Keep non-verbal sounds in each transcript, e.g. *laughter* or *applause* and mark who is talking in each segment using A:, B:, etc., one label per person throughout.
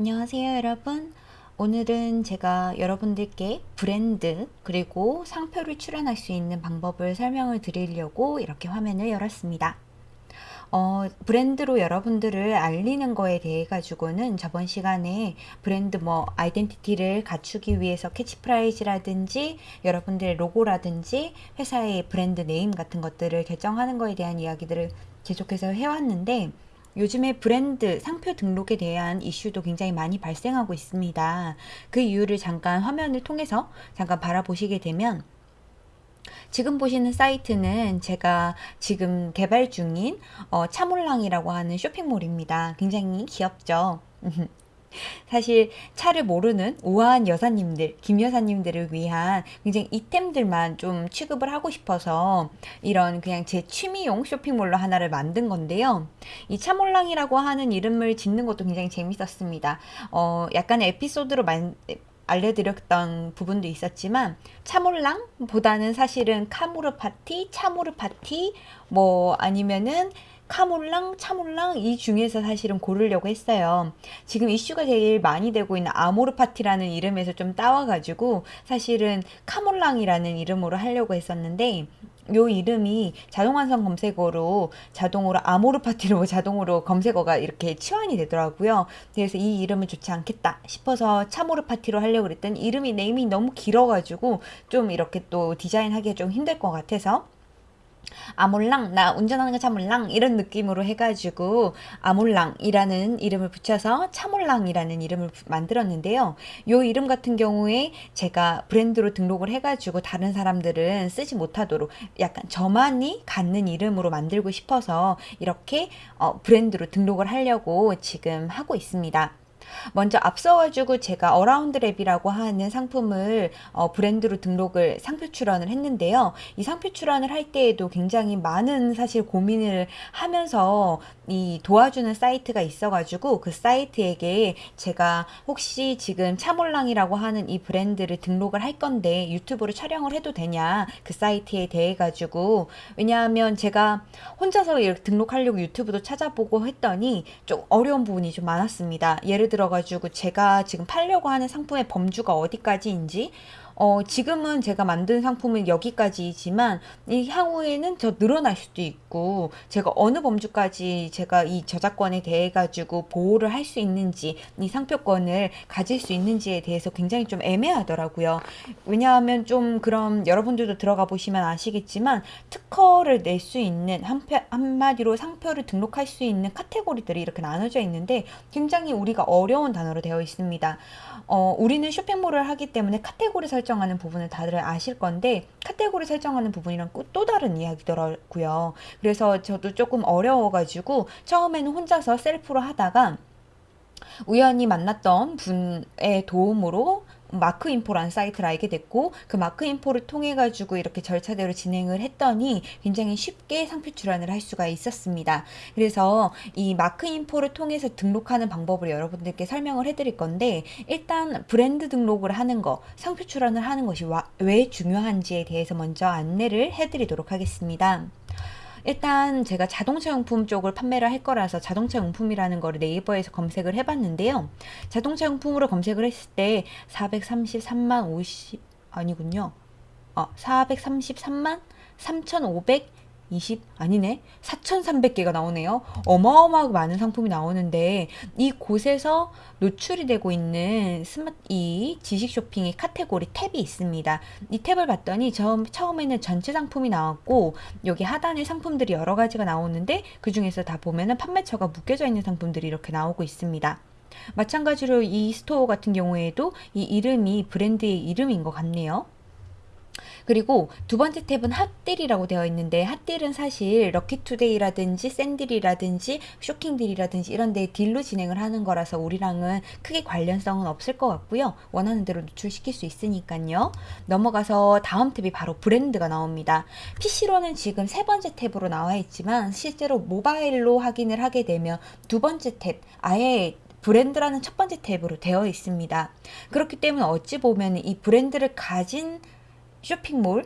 A: 안녕하세요 여러분. 오늘은 제가 여러분들께 브랜드 그리고 상표를 출원할 수 있는 방법을 설명을 드리려고 이렇게 화면을 열었습니다. 어, 브랜드로 여러분들을 알리는 거에 대해 가지고는 저번 시간에 브랜드 뭐 identity를 갖추기 위해서 캐치프레이즈라든지 여러분들의 로고라든지 회사의 브랜드 name 같은 것들을 결정하는 거에 대한 이야기들을 계속해서 해왔는데 요즘에 브랜드 상표 등록에 대한 이슈도 굉장히 많이 발생하고 있습니다. 그 이유를 잠깐 화면을 통해서 잠깐 바라보시게 되면 지금 보시는 사이트는 제가 지금 개발 중인 어, 차몰랑이라고 하는 쇼핑몰입니다. 굉장히 귀엽죠? *laughs* 사실 차를 모르는 우아한 여사님들, 김 여사님들을 위한 굉장히 이템들만 좀 취급을 하고 싶어서 이런 그냥 제 취미용 쇼핑몰로 하나를 만든 건데요. 이 차몰랑이라고 하는 이름을 짓는 것도 굉장히 재밌었습니다. 어, 약간의 에피소드로 만, 알려드렸던 부분도 있었지만 차몰랑보다는 사실은 카모르 파티, 차모르 파티 뭐 아니면은 카몰랑, 차몰랑 이 중에서 사실은 고르려고 했어요. 지금 이슈가 제일 많이 되고 있는 아모르 파티라는 이름에서 좀 따와가지고 사실은 카몰랑이라는 이름으로 하려고 했었는데 요 이름이 자동완성 검색어로 자동으로 아모르 파티로 *laughs* 자동으로 검색어가 이렇게 치환이 되더라고요. 그래서 이 이름은 좋지 않겠다 싶어서 차모르 파티로 하려고 그랬더니 이름이 네임이 너무 길어가지고 좀 이렇게 또 디자인하기가 좀 힘들 것 같아서 아 몰랑 나 운전하는 거 차몰랑 이런 느낌으로 해가지고 아몰랑이라는 이름을 붙여서 차몰랑이라는 이름을 만들었는데요. 요 이름 같은 경우에 제가 브랜드로 등록을 해가지고 다른 사람들은 쓰지 못하도록 약간 저만이 갖는 이름으로 만들고 싶어서 이렇게 어, 브랜드로 등록을 하려고 지금 하고 있습니다. 먼저 앞서가지고 제가 어라운드 랩이라고 하는 상품을 어, 브랜드로 등록을 상표 출원을 했는데요. 이 상표 출원을 할 때에도 굉장히 많은 사실 고민을 하면서 이 도와주는 사이트가 있어가지고 그 사이트에게 제가 혹시 지금 차몰랑이라고 하는 이 브랜드를 등록을 할 건데 유튜브로 촬영을 해도 되냐 그 사이트에 대해 가지고 왜냐하면 제가 혼자서 이렇게 등록하려고 유튜브도 찾아보고 했더니 좀 어려운 부분이 좀 많았습니다. 예를 들어 가지고 제가 지금 팔려고 하는 상품의 범주가 어디까지인지 어, 지금은 제가 만든 상품은 여기까지지만 이 향후에는 더 늘어날 수도 있고 제가 어느 범주까지 제가 이 저작권에 대해 가지고 보호를 할 수 있는지 이 상표권을 가질 수 있는지에 대해서 굉장히 좀 애매하더라고요. 왜냐하면 좀 그럼 여러분들도 들어가 보시면 아시겠지만 특허를 낼 수 있는 한표, 한마디로 상표를 등록할 수 있는 카테고리들이 이렇게 나눠져 있는데 굉장히 우리가 어려운 단어로 되어 있습니다. 어, 우리는 쇼핑몰을 하기 때문에 카테고리 설정하는 부분을 다들 아실 건데 카테고리 설정하는 부분이랑 또 다른 이야기더라고요. 그래서 저도 조금 어려워가지고 처음에는 혼자서 셀프로 하다가 우연히 만났던 분의 도움으로 마크 인포라는 사이트를 알게 됐고 그 마크 인포를 통해 가지고 이렇게 절차대로 진행을 했더니 굉장히 쉽게 상표 출원을 할 수가 있었습니다. 그래서 이 마크 인포를 통해서 등록하는 방법을 여러분들께 설명을 해드릴 건데 일단 브랜드 등록을 하는 거 상표 출원을 하는 것이 왜 중요한지에 대해서 먼저 안내를 해드리도록 하겠습니다. 일단 제가 자동차 용품 쪽을 판매를 할 거라서 자동차 용품이라는 거를 네이버에서 검색을 해봤는데요. 자동차 용품으로 검색을 했을 때 433만 50 아니군요. 어, 433만 3,500 20 아니네 4,300개가 나오네요. 어마어마하게 많은 상품이 나오는데 이 곳에서 노출이 되고 있는 스마트 이 지식 쇼핑의 카테고리 탭이 있습니다. 이 탭을 봤더니 처음, 처음에는 전체 상품이 나왔고 여기 하단에 상품들이 여러 가지가 나오는데 그 중에서 다 보면은 판매처가 묶여져 있는 상품들이 이렇게 나오고 있습니다. 마찬가지로 이 스토어 같은 경우에도 이 이름이 브랜드의 이름인 것 같네요. 그리고 두 번째 탭은 hot deal이라고 되어 있는데 hot deal은 사실 럭키투데이라든지 샌딜이라든지 쇼킹딜이라든지 이런 데 deal로 진행을 하는 거라서 우리랑은 크게 관련성은 없을 것 같고요. 원하는 대로 노출시킬 수 있으니까요. 넘어가서 다음 탭이 바로 브랜드가 나옵니다. PC로는 지금 세 번째 탭으로 나와 있지만 실제로 모바일로 확인을 하게 되면 두 번째 탭 아예 브랜드라는 첫 번째 탭으로 되어 있습니다. 그렇기 때문에 어찌 보면 이 브랜드를 가진 쇼핑몰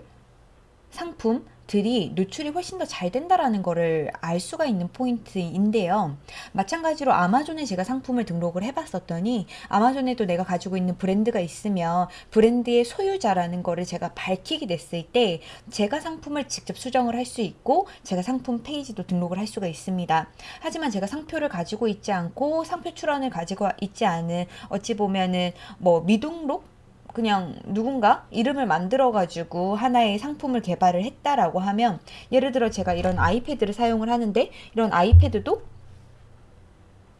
A: 상품 들이 노출이 훨씬 더 잘 된다라는 거를 알 수가 있는 포인트인데요. 마찬가지로 아마존에 제가 상품을 등록을 해봤었더니 아마존에도 내가 가지고 있는 브랜드가 있으면 브랜드의 소유자라는 거를 제가 밝히게 됐을 때 제가 상품을 직접 수정을 할 수 있고 제가 상품 페이지도 등록을 할 수가 있습니다. 하지만 제가 상표를 가지고 있지 않고 상표 출원을 가지고 있지 않은 어찌 보면은 뭐 미등록 그냥 누군가 이름을 만들어 가지고 하나의 상품을 개발을 했다라고 하면 예를 들어 제가 이런 아이패드를 사용을 하는데 이런 아이패드도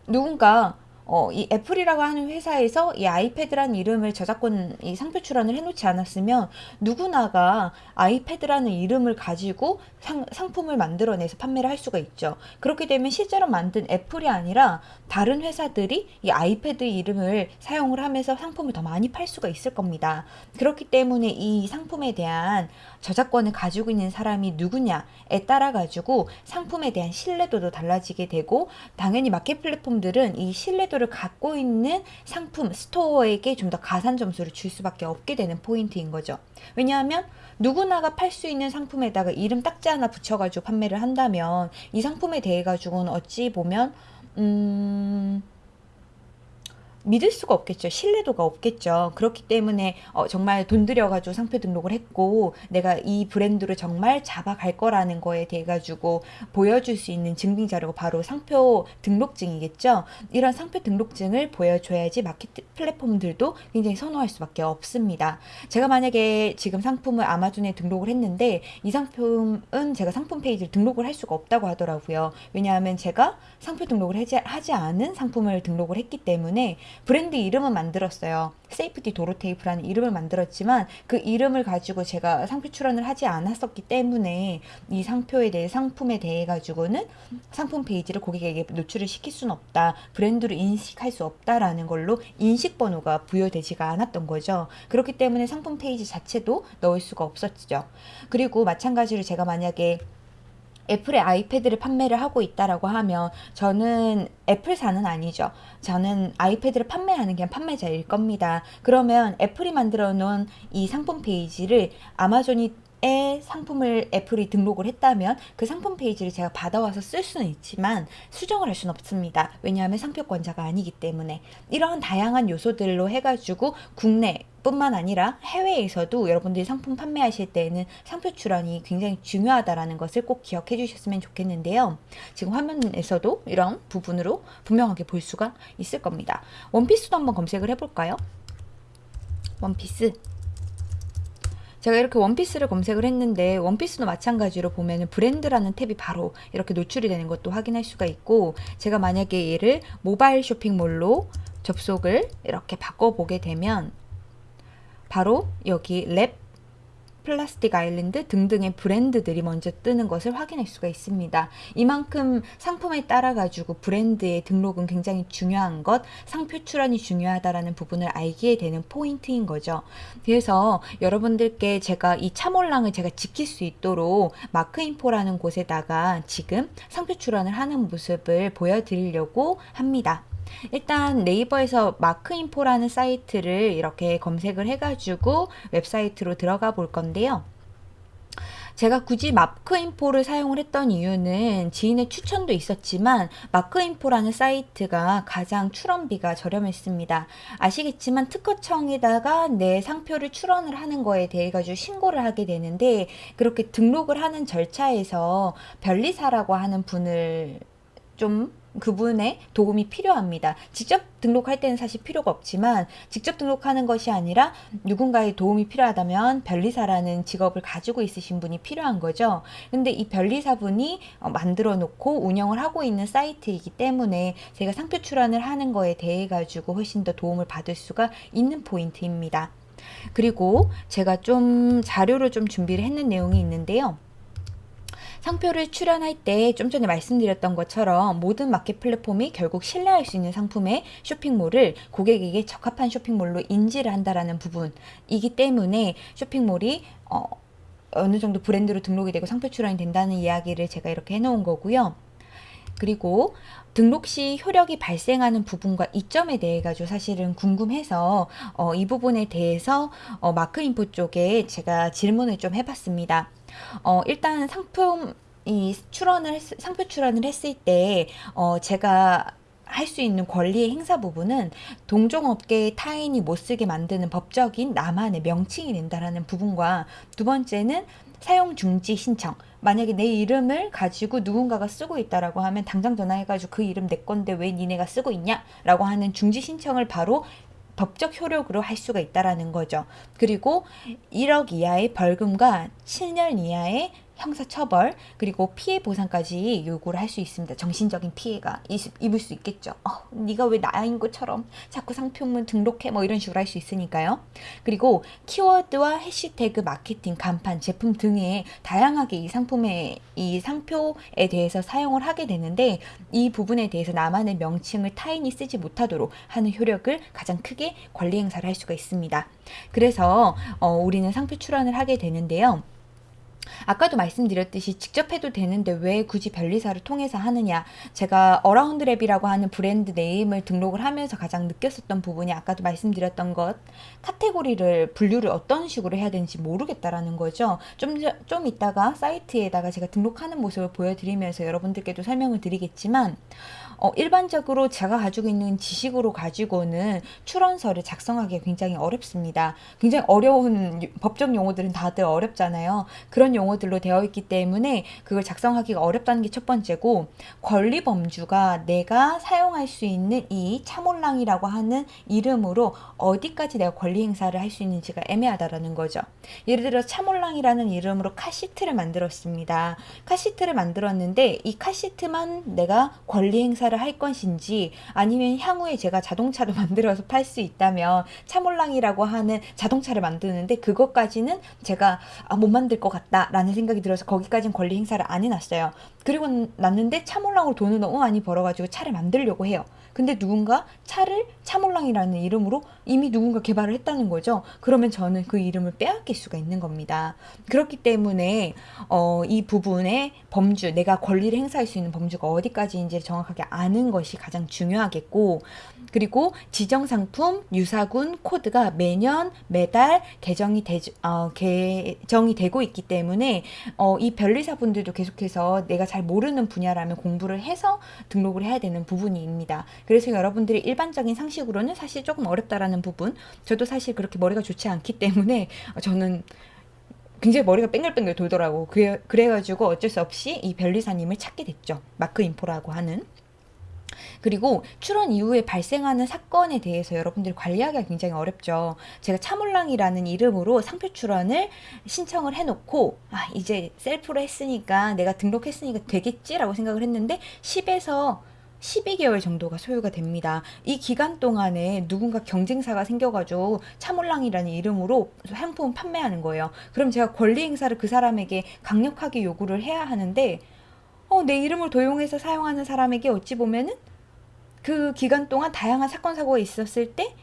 A: 누군가 어, 이 애플이라고 하는 회사에서 이 아이패드라는 이름을 저작권 이 상표 출원을 해놓지 않았으면 누구나가 아이패드라는 이름을 가지고 상, 상품을 만들어내서 판매를 할 수가 있죠. 그렇게 되면 실제로 만든 애플이 아니라 다른 회사들이 이 아이패드 이름을 사용을 하면서 상품을 더 많이 팔 수가 있을 겁니다. 그렇기 때문에 이 상품에 대한 저작권을 가지고 있는 사람이 누구냐에 따라 가지고 상품에 대한 신뢰도도 달라지게 되고 당연히 마켓 플랫폼들은 이 신뢰 도를 갖고 있는 상품 스토어에게 좀 더 가산 점수를 줄 수밖에 없게 되는 포인트인 거죠. 왜냐하면 누구나가 팔 수 있는 상품에다가 이름 딱지 하나 붙여가지고 판매를 한다면 이 상품에 대해 가지고는 어찌 보면 음 믿을 수가 없겠죠. 신뢰도가 없겠죠. 그렇기 때문에 어, 정말 돈 들여가지고 상표 등록을 했고 내가 이 브랜드를 정말 잡아갈 거라는 거에 대해 가지고 보여줄 수 있는 증빙 자료가 바로 상표 등록증이겠죠. 이런 상표 등록증을 보여줘야지 마켓 플랫폼들도 굉장히 선호할 수밖에 없습니다. 제가 만약에 지금 상품을 아마존에 등록을 했는데 이 상품은 제가 상품 페이지를 등록을 할 수가 없다고 하더라고요. 왜냐하면 제가 상표 등록을 하지, 하지 않은 상품을 등록을 했기 때문에 브랜드 이름은 만들었어요. 세이프티 도로테이프라는 이름을 만들었지만 그 이름을 가지고 제가 상표 출원을 하지 않았었기 때문에 이 상표에 대해 상품에 대해 가지고는 상품 페이지를 고객에게 노출을 시킬 수는 없다. 브랜드로 인식할 수 없다라는 걸로 인식 번호가 부여되지가 않았던 거죠. 그렇기 때문에 상품 페이지 자체도 넣을 수가 없었죠. 그리고 마찬가지로 제가 만약에 애플의 아이패드를 판매를 하고 있다라고 하면 저는 애플사는 아니죠. 저는 아이패드를 판매하는 그냥 판매자일 겁니다. 그러면 애플이 만들어 놓은 이 상품 페이지를 아마존이 에 상품을 애플이 등록을 했다면 그 상품 페이지를 제가 받아와서 쓸 수는 있지만 수정을 할 수는 없습니다. 왜냐하면 상표권자가 아니기 때문에 이러한 다양한 요소들로 해가지고 국내 뿐만 아니라 해외에서도 여러분들이 상품 판매하실 때에는 상표 출원이 굉장히 중요하다라는 것을 꼭 기억해 주셨으면 좋겠는데요. 지금 화면에서도 이런 부분으로 분명하게 볼 수가 있을 겁니다. 원피스도 한번 검색을 해볼까요? 원피스 제가 이렇게 원피스를 검색을 했는데 원피스도 마찬가지로 보면 브랜드라는 탭이 바로 이렇게 노출이 되는 것도 확인할 수가 있고 제가 만약에 얘를 모바일 쇼핑몰로 접속을 이렇게 바꿔보게 되면 바로 여기 랩 플라스틱 아일랜드 등등의 브랜드들이 먼저 뜨는 것을 확인할 수가 있습니다. 이만큼 상품에 따라 가지고 브랜드의 등록은 굉장히 중요한 것, 상표 출원이 중요하다라는 부분을 알게 되는 포인트인 거죠. 그래서 여러분들께 제가 이 참올랑을 제가 지킬 수 있도록 마크인포라는 곳에다가 지금 상표 출원을 하는 모습을 보여드리려고 합니다. 일단 네이버에서 마크인포라는 사이트를 이렇게 검색을 해가지고 웹사이트로 들어가 볼 건데요. 제가 굳이 마크인포를 사용을 했던 이유는 지인의 추천도 있었지만 마크인포라는 사이트가 가장 출원비가 저렴했습니다. 아시겠지만 특허청에다가 내 상표를 출원을 하는 거에 대해 가지고 신고를 하게 되는데 그렇게 등록을 하는 절차에서 변리사라고 하는 분을 좀 그분의 도움이 필요합니다. 직접 등록할 때는 사실 필요가 없지만 직접 등록하는 것이 아니라 누군가의 도움이 필요하다면 변리사라는 직업을 가지고 있으신 분이 필요한 거죠. 근데 이 변리사분이 어, 만들어 놓고 운영을 하고 있는 사이트이기 때문에 제가 상표 출원을 하는 거에 대해 가지고 훨씬 더 도움을 받을 수가 있는 포인트입니다. 그리고 제가 좀 자료를 좀 준비를 했는 내용이 있는데요. 상표를 출연할 때 좀 전에 말씀드렸던 것처럼 모든 마켓 플랫폼이 결국 신뢰할 수 있는 상품의 쇼핑몰을 고객에게 적합한 쇼핑몰로 인지를 한다라는 부분이기 때문에 쇼핑몰이 어, 어느 정도 브랜드로 등록이 되고 상표 출원이 된다는 이야기를 제가 이렇게 해놓은 거고요. 그리고 등록 시 효력이 발생하는 부분과 이점에 대해 가지고 사실은 궁금해서 어, 이 부분에 대해서 어, 마크인포 쪽에 제가 질문을 좀 해봤습니다. 어, 일단 상품 이 출원을 했, 상표 출원을 했을 때 어, 제가 할수 있는 권리의 행사 부분은 동종업계의 타인이 못 쓰게 만드는 법적인 나만의 명칭이 된다라는 부분과 두 번째는 사용 중지 신청. 만약에 내 이름을 가지고 누군가가 쓰고 있다라고 하면 당장 전화해가지고 그 이름 내 건데 왜 니네가 쓰고 있냐라고 하는 중지 신청을 바로 법적 효력으로 할 수가 있다라는 거죠. 그리고 1억 이하의 벌금과 7년 이하의 형사처벌 그리고 피해 보상까지 요구를 할 수 있습니다. 정신적인 피해가 입을 수 있겠죠. 어, 네가 왜 나인 것처럼 자꾸 상표문 등록해 뭐 이런 식으로 할 수 있으니까요. 그리고 키워드와 해시태그 마케팅, 간판, 제품 등에 다양하게 이 상품의 이 상표에 대해서 사용을 하게 되는데 이 부분에 대해서 나만의 명칭을 타인이 쓰지 못하도록 하는 효력을 가장 크게 권리 행사를 할 수가 있습니다. 그래서 어, 우리는 상표 출원을 하게 되는데요. 아까도 말씀드렸듯이 직접 해도 되는데 왜 굳이 변리사를 통해서 하느냐. 제가 어라운드 랩이라고 하는 brand name을 등록을 하면서 가장 느꼈었던 부분이 아까도 말씀드렸던 것. 카테고리를 분류를 어떤 식으로 해야 되는지 모르겠다라는 거죠. 좀, 좀 이따가 사이트에다가 제가 등록하는 모습을 보여드리면서 여러분들께도 설명을 드리겠지만 어, 일반적으로 제가 가지고 있는 지식으로 가지고는 출원서를 작성하기 굉장히 어렵습니다. 굉장히 어려운 법적 용어들은 다들 어렵잖아요. 그런 용어들로 되어 있기 때문에 그걸 작성하기가 어렵다는 게 첫 번째고 권리 범주가 내가 사용할 수 있는 이 차몰랑이라고 하는 이름으로 어디까지 내가 권리 행사를 할 수 있는지가 애매하다라는 거죠. 예를 들어 차몰랑이라는 이름으로 카시트를 만들었습니다. 카시트를 만들었는데 이 카시트만 내가 권리 행사를 투자를 할 것인지 아니면 향후에 제가 자동차를 *laughs* 만들어서 팔 수 있다면 차몰랑이라고 하는 자동차를 만드는데 그것까지는 제가 아, 못 만들 것 같다 라는 생각이 들어서 거기까지는 권리 행사를 안 해놨어요. 그리고 났는데 차몰랑으로 돈을 너무 많이 벌어가지고 차를 만들려고 해요. 근데 누군가 차를 차몰랑이라는 이름으로 이미 누군가 개발을 했다는 거죠. 그러면 저는 그 이름을 빼앗길 수가 있는 겁니다. 그렇기 때문에 어, 이 부분의 범주, 내가 권리를 행사할 수 있는 범주가 어디까지인지 정확하게 아는 것이 가장 중요하겠고 그리고 지정 상품 유사군 코드가 매년 매달 개정이 되, 어, 개정이 되고 있기 때문에 어, 이 변리사분들도 계속해서 내가 잘 모르는 분야라면 공부를 해서 등록을 해야 되는 부분입니다. 그래서 여러분들이 일반적인 상식 으로는 사실 조금 어렵다라는 부분. 저도 사실 그렇게 머리가 좋지 않기 때문에 *laughs* 저는 굉장히 머리가 뺑글뺑글 돌더라고. 그래, 그래가지고 어쩔 수 없이 이 변리사님을 찾게 됐죠. 마크 인포라고 하는. 그리고 출원 이후에 발생하는 사건에 대해서 여러분들이 관리하기가 굉장히 어렵죠. 제가 차몰랑이라는 이름으로 상표 출원을 신청을 해놓고 아 이제 셀프로 했으니까 내가 등록했으니까 되겠지라고 생각을 했는데 10에서 12개월 정도가 소요가 됩니다. 이 기간 동안에 누군가 경쟁사가 생겨가지고 차몰랑이라는 이름으로 상품 판매하는 거예요. 그럼 제가 권리 행사를 그 사람에게 강력하게 요구를 해야 하는데 어, 내 이름을 도용해서 사용하는 사람에게 어찌 보면은 그 기간 동안 다양한 사건 사고가 있었을 때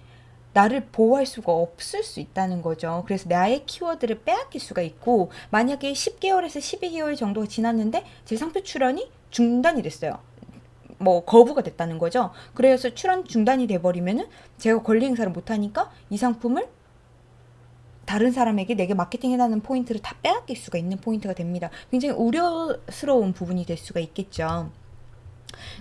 A: 나를 보호할 수가 없을 수 있다는 거죠. 그래서 나의 키워드를 빼앗길 수가 있고 만약에 10개월에서 12개월 정도가 지났는데 제 상표 출원이 중단이 됐어요. 뭐 거부가 됐다는 거죠. 그래서 출원 중단이 돼버리면은 제가 권리 행사를 못하니까 이 상품을 다른 사람에게 내게 마케팅해라는 포인트를 다 빼앗길 수가 있는 포인트가 됩니다. 굉장히 우려스러운 부분이 될 수가 있겠죠.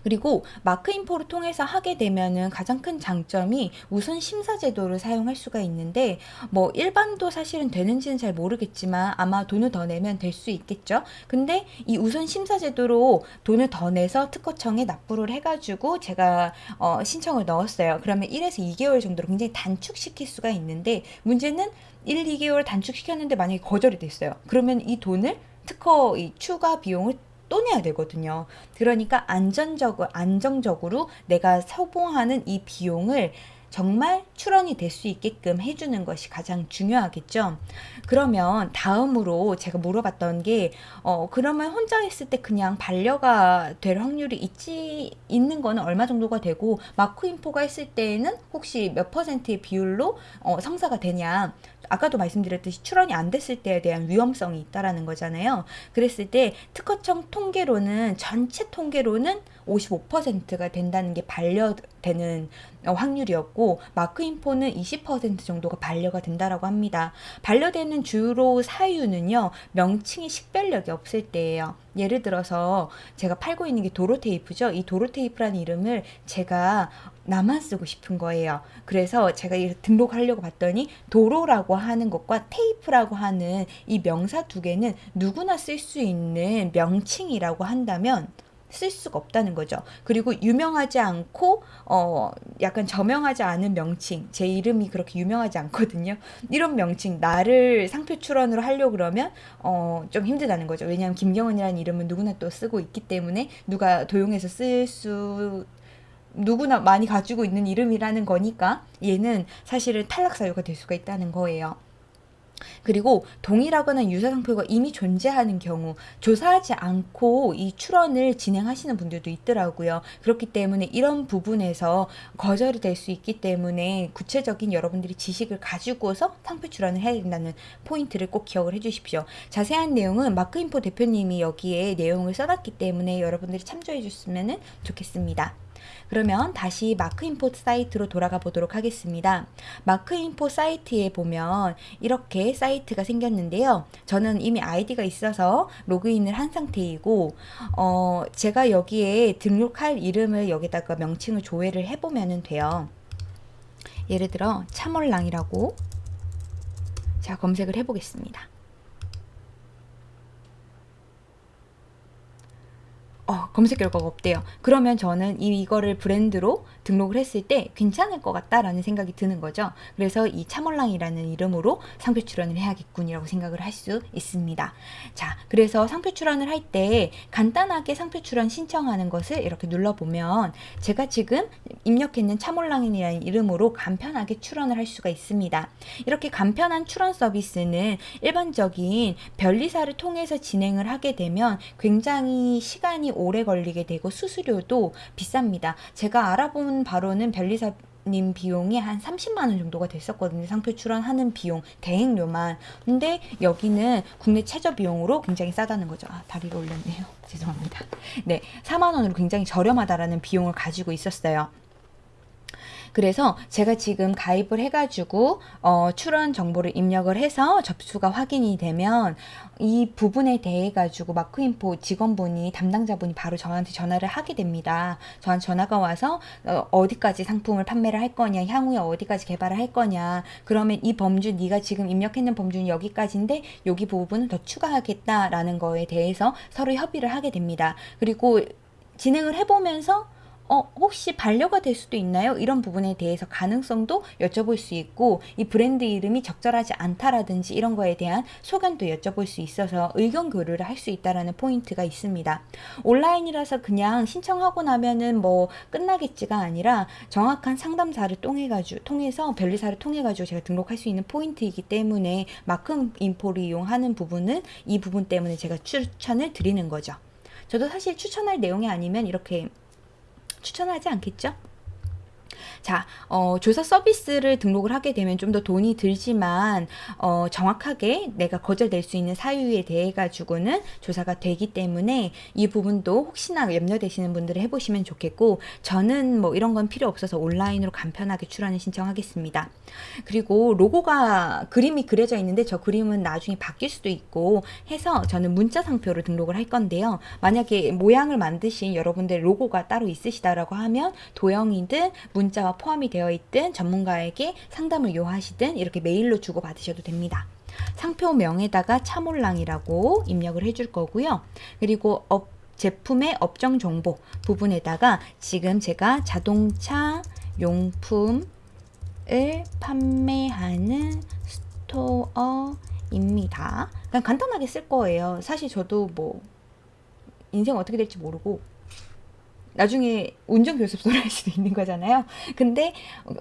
A: 그리고 마크 인포를 통해서 하게 되면은 가장 큰 장점이 우선 심사 제도를 사용할 수가 있는데 뭐 일반도 사실은 되는지는 잘 모르겠지만 아마 돈을 더 내면 될 수 있겠죠. 근데 이 우선 심사 제도로 돈을 더 내서 특허청에 납부를 해가지고 제가 어, 신청을 넣었어요. 그러면 1에서 2개월 정도로 굉장히 단축시킬 수가 있는데 문제는 1, 2개월 단축시켰는데 만약에 거절이 됐어요. 그러면 이 돈을 특허 이 추가 비용을 또 내야 되거든요. 그러니까 안전적으로, 안정적으로 내가 소봉하는 이 비용을 정말 출원이 될 수 있게끔 해주는 것이 가장 중요하겠죠. 그러면 다음으로 제가 물어봤던 게, 어, 그러면 혼자 했을 때 그냥 반려가 될 확률이 있지, 있는 거는 얼마 정도가 되고, 마크 인포가 했을 때에는 혹시 몇 퍼센트의 비율로 어, 성사가 되냐. 아까도 말씀드렸듯이 출원이 안 됐을 때에 대한 위험성이 있다라는 거잖아요. 그랬을 때 특허청 통계로는 전체 통계로는 55%가 된다는 게 반려되는 어, 확률이었고 마크 인포는 20% 정도가 반려가 된다라고 합니다. 반려되는 주로 사유는요. 명칭이 식별력이 없을 때예요. 예를 들어서 제가 팔고 있는 게 도로 테이프죠. 이 도로 테이프라는 이름을 제가 나만 쓰고 싶은 거예요. 그래서 제가 등록하려고 봤더니 도로라고 하는 것과 테이프라고 하는 이 명사 두 개는 누구나 쓸 수 있는 명칭이라고 한다면 쓸 수가 없다는 거죠. 그리고 유명하지 않고 어 약간 저명하지 않은 명칭 제 이름이 그렇게 유명하지 않거든요. 이런 명칭 나를 상표 출원으로 하려고 그러면 어 좀 힘들다는 거죠. 왜냐하면 김경은이라는 이름은 누구나 또 쓰고 있기 때문에 누가 도용해서 쓸 수 누구나 많이 가지고 있는 이름이라는 거니까 얘는 사실은 탈락 사유가 될 수가 있다는 거예요. 그리고 동일하거나 유사 상 표가 이미 존재하는 경우 조사하지 않고 이 출원을 진행하시는 분들도 있더라고요. 그렇기 때문에 이런 부분에서 거절이 될 수 있기 때문에 구체적인 여러분들이 지식을 가지고서 상표 출원을 해야 된다는 포인트를 꼭 기억을 해주십시오. 자세한 내용은 마크인포 대표님이 여기에 내용을 써놨기 때문에 여러분들이 참조해 주시면 좋겠습니다. 그러면 다시 마크 인포 사이트로 돌아가 보도록 하겠습니다. 마크 인포 사이트에 보면 이렇게 사이트가 생겼는데요. 저는 이미 아이디가 있어서 로그인을 한 상태이고 어, 제가 여기에 등록할 이름을 여기다가 명칭을 조회를 해보면 돼요. 예를 들어 차몰랑이라고 자 검색을 해보겠습니다. 어, 검색 결과가 없대요. 그러면 저는 이, 이거를 브랜드로 등록을 했을 때 괜찮을 것 같다라는 생각이 드는 거죠. 그래서 이 참월랑이라는 이름으로 상표 출원을 해야겠군이라고 생각을 할 수 있습니다. 자, 그래서 상표 출원을 할 때 간단하게 상표 출원 신청하는 것을 이렇게 눌러보면 제가 지금 입력했는 참월랑이라는 이름으로 간편하게 출원을 할 수가 있습니다. 이렇게 간편한 출원 서비스는 일반적인 변리사를 통해서 진행을 하게 되면 굉장히 시간이 오래 걸리게 되고 수수료도 비쌉니다. 제가 알아 본 바로는 변리사 님 비용이 한 30만 원 정도가 됐었거든요. 상표 출원하는 비용, 대행료만. 근데 여기는 국내 최저 비용으로 굉장히 싸다는 거죠. 아, 다리를 올렸네요. *laughs* 죄송합니다. 네, 4만 원으로 굉장히 저렴하다라는 비용을 가지고 있었어요. 그래서 제가 지금 가입을 해가지고 어, 출원 정보를 입력을 해서 접수가 확인이 되면 이 부분에 대해 가지고 마크인포 직원분이 담당자분이 바로 저한테 전화를 하게 됩니다. 저한테 전화가 와서 어, 디까지 상품을 판매를 할 거냐, 향후에 어디까지 개발을 할 거냐. 그러면 이 범주 네가 지금 입력했는 범주는 여기까지인데 여기 부분은 더 추가하겠다라는 거에 대해서 서로 협의를 하게 됩니다. 그리고 진행을 해보면서 어, 혹시 반려가 될 수도 있나요? 이런 부분에 대해서 가능성도 여쭤볼 수 있고 이 브랜드 이름이 적절하지 않다라든지 이런 거에 대한 소견도 여쭤볼 수 있어서 의견 교류를 할 수 있다라는 포인트가 있습니다. 온라인이라서 그냥 신청하고 나면은 뭐 끝나겠지가 아니라 정확한 상담사를 통해 가지고 통해서 변리사를 통해 가지고 제가 등록할 수 있는 포인트이기 때문에 마크 인포를 이용하는 부분은 이 부분 때문에 제가 추천을 드리는 거죠. 저도 사실 추천할 내용이 아니면 이렇게 추천하지 않겠죠? 자, 어, 조사 서비스를 등록을 하게 되면 좀 더 돈이 들지만 어, 정확하게 내가 거절될 수 있는 사유에 대해 가지고는 조사가 되기 때문에 이 부분도 혹시나 염려되시는 분들이 해보시면 좋겠고 저는 뭐 이런 건 필요 없어서 온라인으로 간편하게 출원을 신청하겠습니다. 그리고 로고가 그림이 그려져 있는데 저 그림은 나중에 바뀔 수도 있고 해서 저는 문자 상표로 등록을 할 건데요. 만약에 모양을 만드신 여러분들 로고가 따로 있으시다라고 하면 도형이든 문자 와 포함이 되어 있든 전문가에게 상담을 요하시든 이렇게 메일로 주고 받으셔도 됩니다. 상표명에다가 차몰랑이라고 입력을 해줄 거고요. 그리고 업, 제품의 업종 정보 부분에다가 지금 제가 자동차 용품을 판매하는 스토어입니다. 그냥 간단하게 쓸 거예요. 사실 저도 뭐 인생 어떻게 될지 모르고 나중에 운전교습소를 할 수도 있는 거잖아요. 근데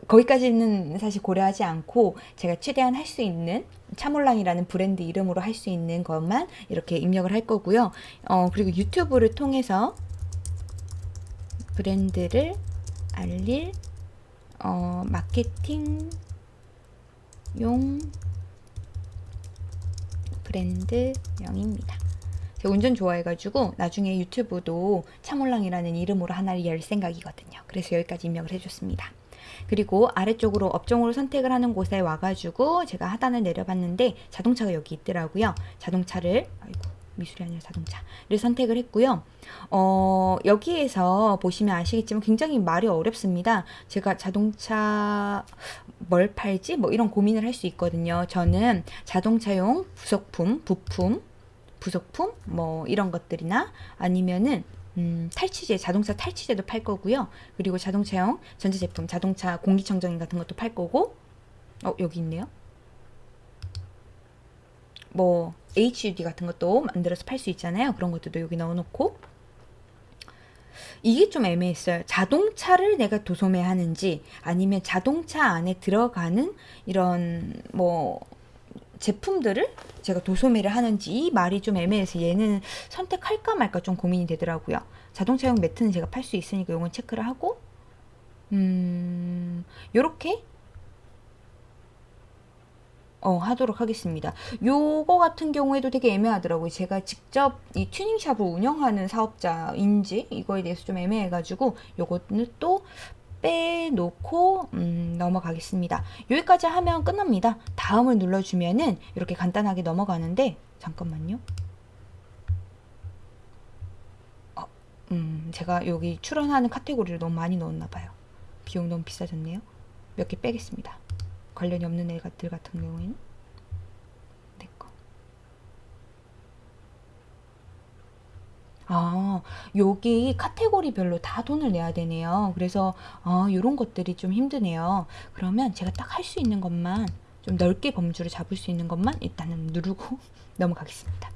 A: 거기까지는 사실 고려하지 않고 제가 최대한 할 수 있는 차몰랑이라는 브랜드 이름으로 할 수 있는 것만 이렇게 입력을 할 거고요. 어, 그리고 유튜브를 통해서 브랜드를 알릴 어, 마케팅용 브랜드명입니다. 제가 운전 좋아해가지고 나중에 유튜브도 차몰랑이라는 이름으로 하나를 열 생각이거든요. 그래서 여기까지 입력을 해줬습니다. 그리고 아래쪽으로 업종으로 선택을 하는 곳에 와가지고 제가 하단을 내려봤는데 자동차가 여기 있더라고요. 자동차를 아이고 미술이 아니라 자동차를 선택을 했고요. 어, 여기에서 보시면 아시겠지만 굉장히 말이 어렵습니다. 제가 자동차 뭘 팔지? 뭐 이런 고민을 할 수 있거든요. 저는 자동차용 부속품, 부품, 부속품 뭐 이런 것들이나 아니면은 음, 탈취제, 자동차 탈취제도 팔 거고요. 그리고 자동차용 전자제품, 자동차 공기청정기 같은 것도 팔 거고 어, 여기 있네요. 뭐 HUD 같은 것도 만들어서 팔 수 있잖아요. 그런 것들도 여기 넣어놓고 이게 좀 애매했어요. 자동차를 내가 도소매하는지 아니면 자동차 안에 들어가는 이런 뭐 제품들을 제가 도소매를 하는지 이 말이 좀 애매해서 얘는 선택할까 말까 좀 고민이 되더라고요. 자동차용 매트는 제가 팔 수 있으니까 이건 체크를 하고 음 요렇게 어, 하도록 하겠습니다. 요거 같은 경우에도 되게 애매하더라고요. 제가 직접 이 튜닝샵을 운영하는 사업자인지 이거에 대해서 좀 애매해가지고 요거는 또 빼놓고 음, 넘어가겠습니다. 여기까지 하면 끝납니다. 다음을 눌러주면은 이렇게 간단하게 넘어가는데 잠깐만요. 어, 음, 제가 여기 출연하는 카테고리를 너무 많이 넣었나 봐요. 비용 너무 비싸졌네요. 몇 개 빼겠습니다. 관련이 없는 애들 같은 경우에는 내 거. 아, 여기 카테고리별로 다 돈을 내야 되네요. 그래서 아, 이런 것들이 좀 힘드네요. 그러면 제가 딱 할 수 있는 것만 좀 넓게 범주를 잡을 수 있는 것만 일단은 누르고 *laughs* 넘어가겠습니다.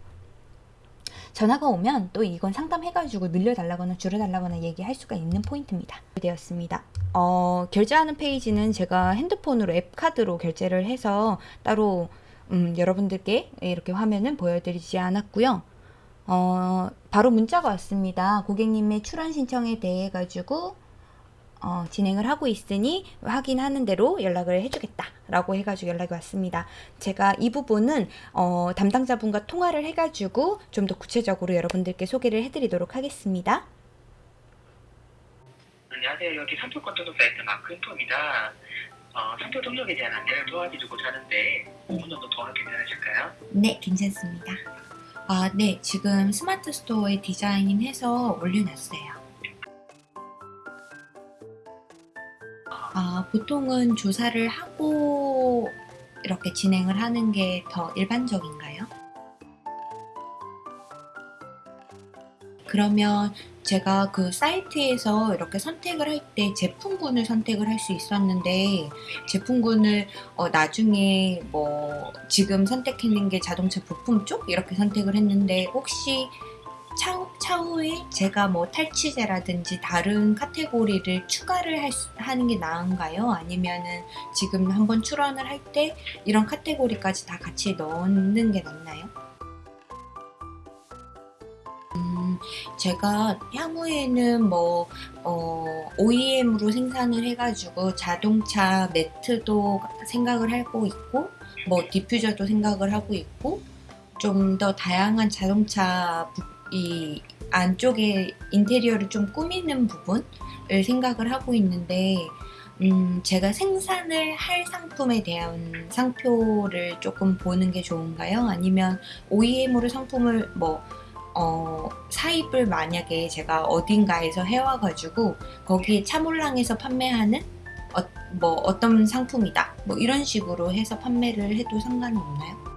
A: 전화가 오면 또 이건 상담해가지고 늘려달라거나 줄여달라거나 얘기할 수가 있는 포인트입니다. 되었습니다. 어, 결제하는 페이지는 제가 핸드폰으로 앱 카드로 결제를 해서 따로 음, 여러분들께 이렇게 화면은 보여드리지 않았고요. 어, 바로 문자가 왔습니다. 고객님의 출원 신청에 대해 가지고 어, 진행을 하고 있으니 확인하는 대로 연락을 해주겠다 라고 해가지고 연락이 왔습니다. 제가 이 부분은 어, 담당자분과 통화를 해가지고 좀 더 구체적으로 여러분들께 소개를 해드리도록 하겠습니다.
B: 안녕하세요. 여기 등록 사이트 마크인포입니다. 어, 상표 등록에 대한 안내를 도와드리고자 하는데 5분 정도 더 괜찮으실까요?
A: 네, 괜찮습니다. 아, 네, 지금 스마트 스토어에 디자인해서 올려놨어요. 아, 보통은 조사를 하고 이렇게 진행을 하는 게 더 일반적인가요? 그러면 제가 그 사이트에서 이렇게 선택을 할 때 제품군을 선택을 할 수 있었는데 제품군을 어, 나중에 뭐 지금 선택했는 게 자동차 부품 쪽 이렇게 선택을 했는데 혹시 차후, 차후에 제가 뭐 탈취제라든지 다른 카테고리를 추가를 할 수, 하는 게 나은가요? 아니면은 지금 한번 출원을 할 때 이런 카테고리까지 다 같이 넣는 게 낫나요? 음, 제가 향후에는 뭐 어, OEM으로 생산을 해가지고 자동차 매트도 생각을 하고 있고 뭐 디퓨저도 생각을 하고 있고 좀 더 다양한 자동차 부, 이 안쪽에 인테리어를 좀 꾸미는 부분을 생각을 하고 있는데 음, 제가 생산을 할 상품에 대한 상표를 조금 보는 게 좋은가요? 아니면 OEM으로 상품을 뭐 어, 사입을 만약에 제가 어딘가에서 해와가지고 거기에 차몰랑에서 판매하는 어, 뭐 어떤 상품이다 뭐 이런 식으로 해서 판매를 해도 상관이 없나요?